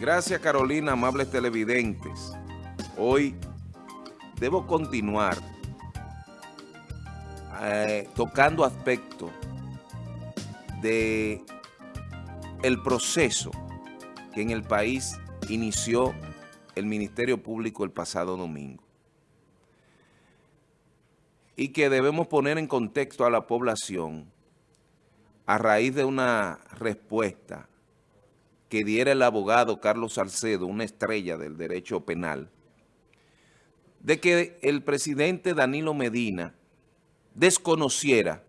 Gracias Carolina, amables televidentes. Hoy debo continuar eh, tocando aspectos de el proceso que en el país inició el Ministerio Público el pasado domingo y que debemos poner en contexto a la población a raíz de una respuesta que diera el abogado Carlos Salcedo, una estrella del derecho penal, de que el presidente Danilo Medina desconociera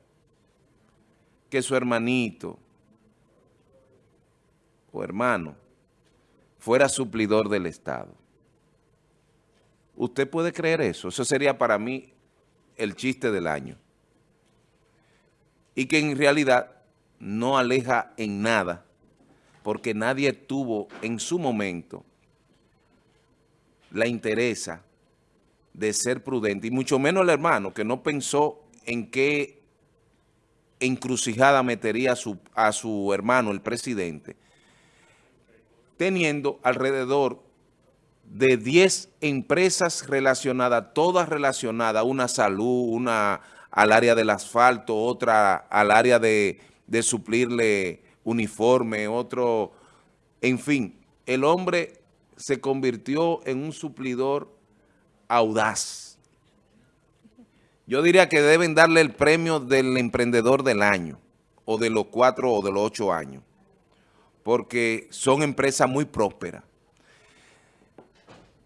que su hermanito o hermano fuera suplidor del Estado. ¿Usted puede creer eso? Eso sería para mí el chiste del año. Y que en realidad no aleja en nada, porque nadie tuvo en su momento la interesa de ser prudente, y mucho menos el hermano, que no pensó en qué encrucijada metería a su, a su hermano, el presidente, teniendo alrededor de 10 empresas relacionadas, todas relacionadas, una salud, una al área del asfalto, otra al área de, de suplirle uniforme, otro, en fin, el hombre se convirtió en un suplidor audaz. Yo diría que deben darle el premio del emprendedor del año, o de los cuatro o de los ocho años, porque son empresas muy prósperas.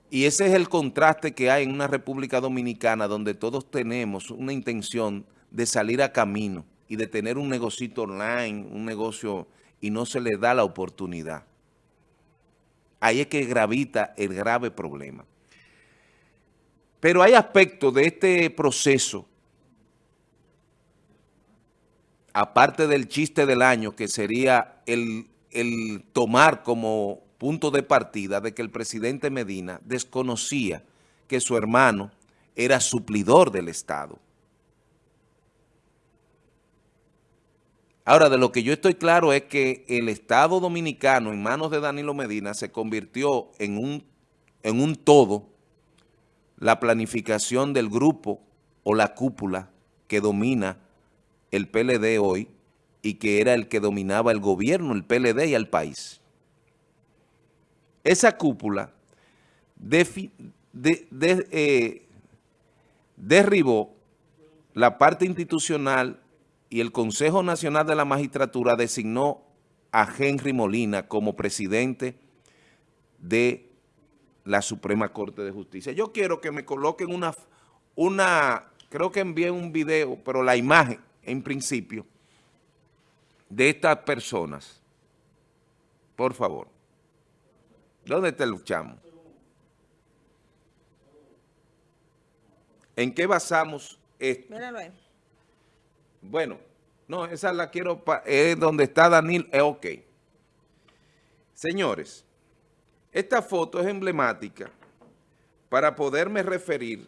Y ese es el contraste que hay en una República Dominicana donde todos tenemos una intención de salir a camino y de tener un negocito online, un negocio, y no se le da la oportunidad. Ahí es que gravita el grave problema. Pero hay aspectos de este proceso, aparte del chiste del año, que sería el, el tomar como punto de partida de que el presidente Medina desconocía que su hermano era suplidor del Estado. Ahora, de lo que yo estoy claro es que el Estado Dominicano en manos de Danilo Medina se convirtió en un, en un todo la planificación del grupo o la cúpula que domina el PLD hoy y que era el que dominaba el gobierno, el PLD y al país. Esa cúpula eh, derribó la parte institucional y el Consejo Nacional de la Magistratura designó a Henry Molina como presidente de la Suprema Corte de Justicia. Yo quiero que me coloquen una, una creo que envié un video, pero la imagen en principio de estas personas. Por favor. ¿Dónde te luchamos? ¿En qué basamos esto? Míralo ahí. Bueno, no, esa la quiero, es donde está Danil, es ok. Señores, esta foto es emblemática para poderme referir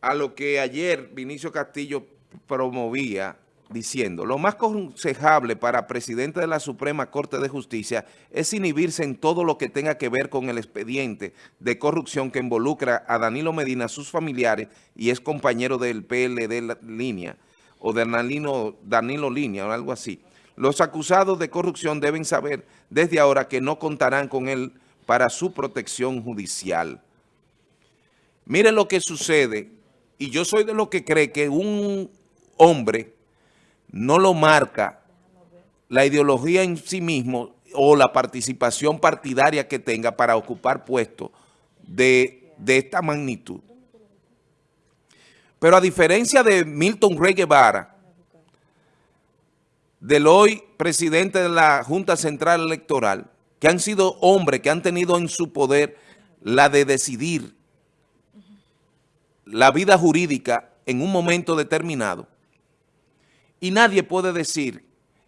a lo que ayer Vinicio Castillo promovía diciendo, lo más aconsejable para presidente de la Suprema Corte de Justicia es inhibirse en todo lo que tenga que ver con el expediente de corrupción que involucra a Danilo Medina, sus familiares y es compañero del PLD Línea o de Danilo, Danilo Línea o algo así. Los acusados de corrupción deben saber desde ahora que no contarán con él para su protección judicial. Miren lo que sucede, y yo soy de los que cree que un hombre no lo marca la ideología en sí mismo o la participación partidaria que tenga para ocupar puestos de, esta magnitud. Pero a diferencia de Milton Rey Guevara, del hoy presidente de la Junta Central Electoral, que han sido hombres que han tenido en su poder la de decidir la vida jurídica en un momento determinado, y nadie puede decir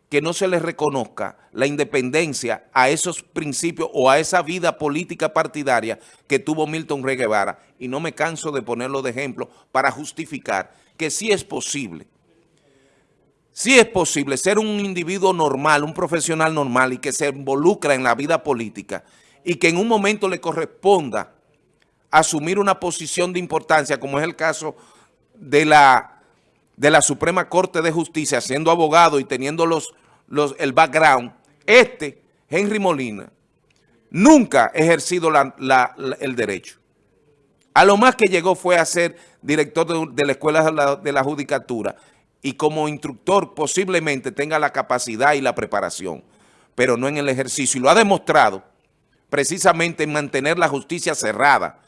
que no se le reconozca la independencia a esos principios o a esa vida política partidaria que tuvo Milton Rey Guevara. Y no me canso de ponerlo de ejemplo para justificar que sí es posible sí es posible ser un individuo normal, un profesional normal y que se involucra en la vida política y que en un momento le corresponda asumir una posición de importancia, como es el caso de la, de la Suprema Corte de Justicia, siendo abogado y teniendo los, el background, este, Henry Molina, nunca ha ejercido el derecho. A lo más que llegó fue a ser director de, de la Escuela de la, de la Judicatura y como instructor posiblemente tenga la capacidad y la preparación, pero no en el ejercicio. Y lo ha demostrado precisamente en mantener la justicia cerrada,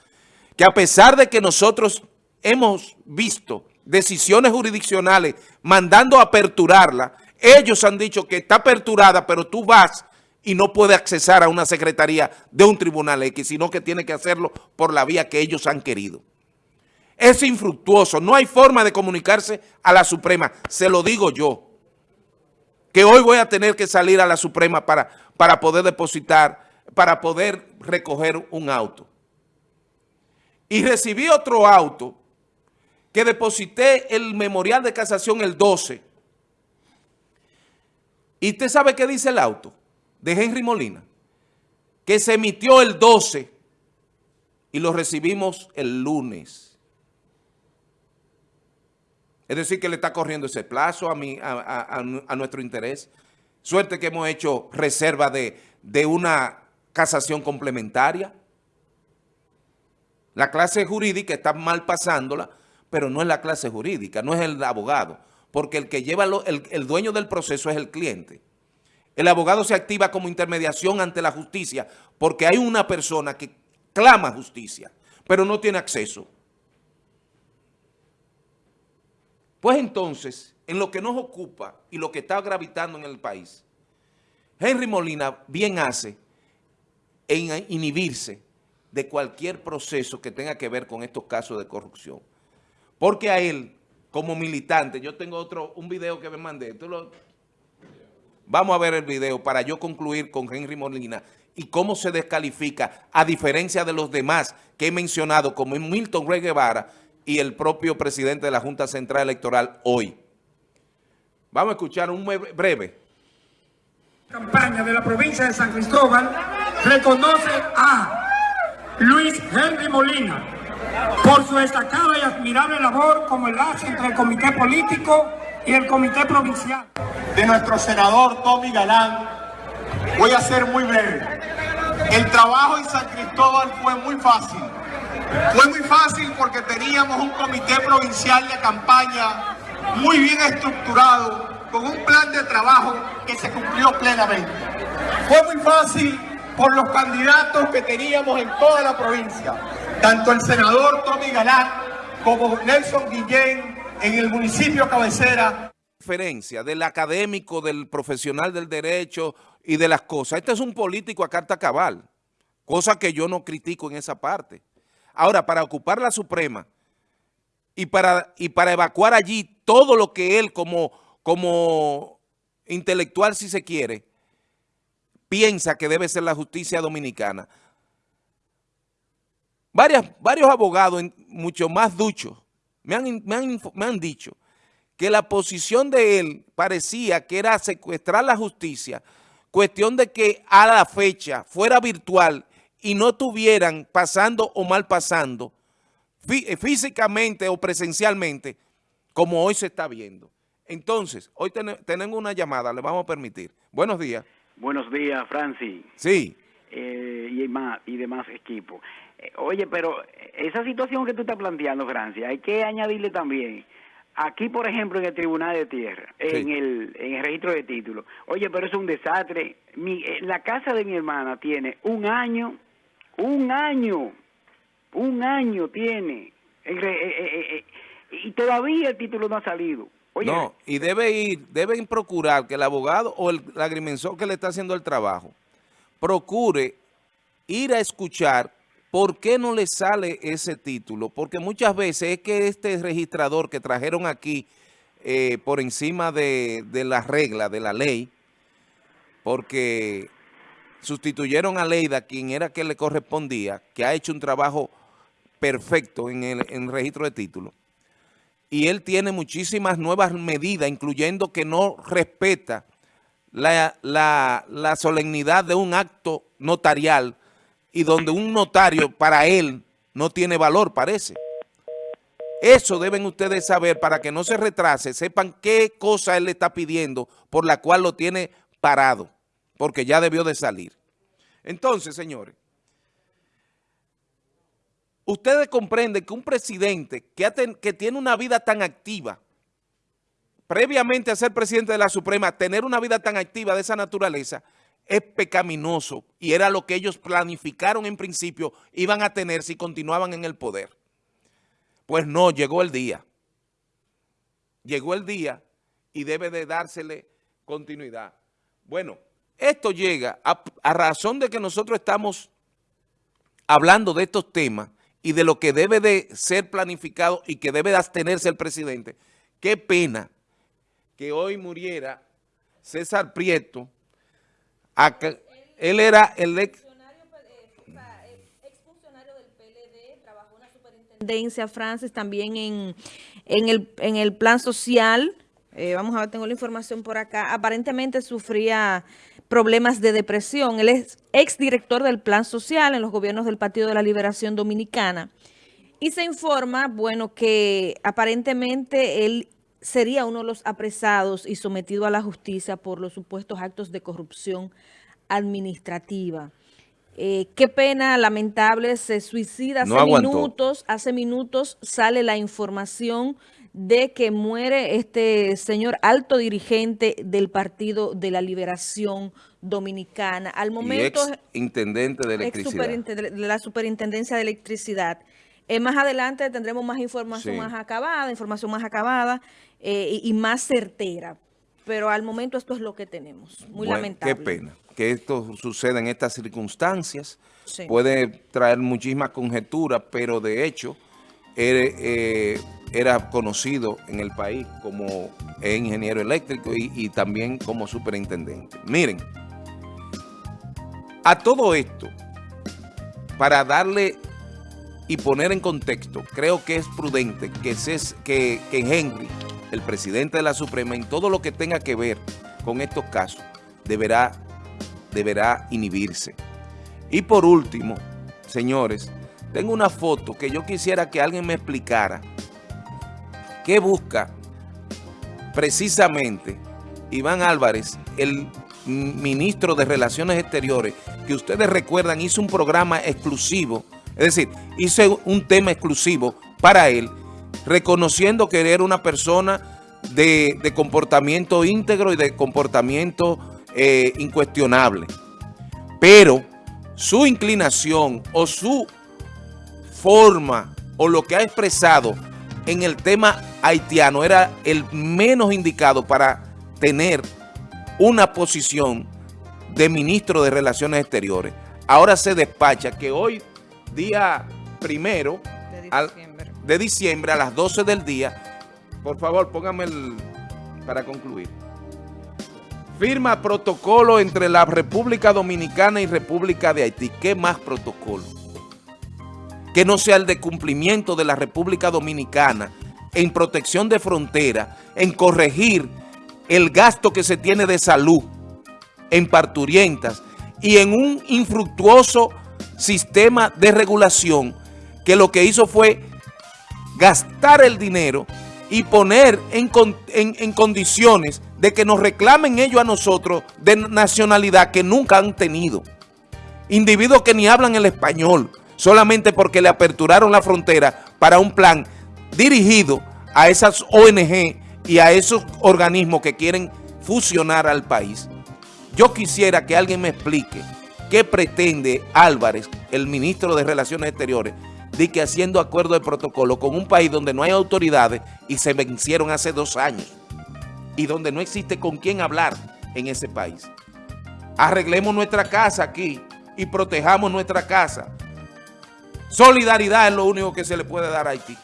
que a pesar de que nosotros hemos visto decisiones jurisdiccionales mandando a aperturarla, ellos han dicho que está aperturada, pero tú vas y no puedes accesar a una secretaría de un tribunal X, sino que tiene que hacerlo por la vía que ellos han querido es infructuoso. No hay forma de comunicarse a la Suprema. Se lo digo yo. Que hoy voy a tener que salir a la Suprema para, para poder depositar, para poder recoger un auto. Y recibí otro auto que deposité el memorial de casación el 12. ¿Y usted sabe qué dice el auto? De Henry Molina. Que se emitió el 12 y lo recibimos el lunes. Es decir, que le está corriendo ese plazo a, a, nuestro interés. Suerte que hemos hecho reserva de una casación complementaria. La clase jurídica está mal pasándola, pero no es la clase jurídica, no es el abogado, porque el que lleva el, el, dueño del proceso es el cliente. El abogado se activa como intermediación ante la justicia porque hay una persona que clama justicia, pero no tiene acceso. Pues entonces, en lo que nos ocupa y lo que está gravitando en el país, Henry Molina bien hace en inhibirse de cualquier proceso que tenga que ver con estos casos de corrupción. Porque a él, como militante, yo tengo otro, un video que me mandé, vamos a ver el video para yo concluir con Henry Molina y cómo se descalifica, a diferencia de los demás que he mencionado, como Milton Rey Guevara, y el propio presidente de la Junta Central Electoral hoy. Vamos a escuchar un breve. Campaña de la provincia de San Cristóbal reconoce a Luis Henry Molina por su destacada y admirable labor como enlace entre el comité político y el comité provincial. De nuestro senador Tommy Galán, voy a ser muy breve. El trabajo en San Cristóbal fue muy fácil fue muy fácil porque teníamos un comité provincial de campaña muy bien estructurado, con un plan de trabajo que se cumplió plenamente. Fue muy fácil por los candidatos que teníamos en toda la provincia, tanto el senador Tommy Galán como Nelson Guillén en el municipio cabecera. Diferencia del académico, del profesional del derecho y de las cosas. Este es un político a carta cabal, cosa que yo no critico en esa parte. Ahora, para ocupar la Suprema y para, y para evacuar allí todo lo que él como, como intelectual, si se quiere, piensa que debe ser la justicia dominicana. Varios abogados, mucho más duchos, me han, me han dicho que la posición de él parecía que era secuestrar la justicia, cuestión de que a la fecha fuera virtual y no estuvieran pasando o mal pasando eh, físicamente o presencialmente como hoy se está viendo. Entonces, hoy tenemos una llamada, le vamos a permitir. Buenos días. Buenos días, Francis. Sí. Eh, y, más, y demás equipos. Eh, oye, pero esa situación que tú estás planteando, Francis, hay que añadirle también Aquí, por ejemplo, en el Tribunal de Tierra, en, el, en el registro de títulos. Oye, pero es un desastre. Mi, la casa de mi hermana tiene un año un año, un año tiene. Eh, eh, eh, y todavía el título no ha salido. no, y debe ir, deben procurar que el abogado o el agrimensor que le está haciendo el trabajo procure ir a escuchar por qué no le sale ese título. Porque muchas veces es que este registrador que trajeron aquí por encima de, la regla, de la ley, porque sustituyeron a Leida, quien era que le correspondía, que ha hecho un trabajo perfecto en el, registro de títulos. y él tiene muchísimas nuevas medidas, incluyendo que no respeta la, solemnidad de un acto notarial y donde un notario para él no tiene valor, parece. Eso deben ustedes saber para que no se retrase, sepan qué cosa él le está pidiendo por la cual lo tiene parado, porque ya debió de salir. Entonces, señores, ustedes comprenden que un presidente que, que tiene una vida tan activa, previamente a ser presidente de la Suprema, tener una vida tan activa de esa naturaleza, es pecaminoso y era lo que ellos planificaron en principio iban a tener si continuaban en el poder. Pues no, llegó el día. Llegó el día y debe de dársele continuidad. Bueno, esto llega a, a razón de que nosotros estamos hablando de estos temas y de lo que debe de ser planificado y que debe de abstenerse el presidente. Qué pena que hoy muriera César Prieto, él era el ex... del PLD, trabajó en la superintendencia, Francis, también en, en, el, en el plan social, eh, vamos a ver, tengo la información por acá, aparentemente sufría problemas de depresión. Él es exdirector del plan social en los gobiernos del Partido de la Liberación Dominicana. Y se informa, bueno, que aparentemente él sería uno de los apresados y sometido a la justicia por los supuestos actos de corrupción administrativa. Eh, qué pena, lamentable, se suicida hace minutos, hace minutos sale la información de que muere este señor alto dirigente del Partido de la Liberación Dominicana. Al momento... ex intendente de electricidad. de la Superintendencia de Electricidad. Eh, más adelante tendremos más información más acabada, información más acabada eh, y, más certera. Pero al momento esto es lo que tenemos. Muy lamentable. Qué pena que esto suceda en estas circunstancias. Puede traer muchísimas conjeturas, pero de hecho eh, era conocido en el país como ingeniero eléctrico y, y también como superintendente. Miren, a todo esto, para darle y poner en contexto, creo que es prudente que, que, que Henry, el presidente de la Suprema, en todo lo que tenga que ver con estos casos, deberá, deberá inhibirse. Y por último, señores, tengo una foto que yo quisiera que alguien me explicara qué busca precisamente Iván Álvarez, el ministro de Relaciones Exteriores, que ustedes recuerdan hizo un programa exclusivo es decir, hice un tema exclusivo para él, reconociendo que era una persona de, comportamiento íntegro y de comportamiento eh, incuestionable. Pero su inclinación o su forma o lo que ha expresado en el tema haitiano era el menos indicado para tener una posición de ministro de Relaciones Exteriores. Ahora se despacha que hoy día primero de diciembre, a las 12 del día. Por favor, póngame el, para concluir. Firma protocolo entre la República Dominicana y República de Haití. ¿Qué más protocolo? Que no sea el de cumplimiento de la República Dominicana en protección de frontera, en corregir el gasto que se tiene de salud en parturientas y en un infructuoso sistema de regulación que lo que hizo fue gastar el dinero y poner en, en, condiciones de que nos reclamen ellos a nosotros de nacionalidad que nunca han tenido. Individuos que ni hablan el español, solamente porque le aperturaron la frontera para un plan dirigido a esas ONG y a esos organismos que quieren fusionar al país. Yo quisiera que alguien me explique ¿Qué pretende Álvarez, el ministro de Relaciones Exteriores, de que haciendo acuerdo de protocolo con un país donde no hay autoridades y se vencieron hace dos años y donde no existe con quién hablar en ese país? Arreglemos nuestra casa aquí y protejamos nuestra casa. Solidaridad es lo único que se le puede dar a Haití.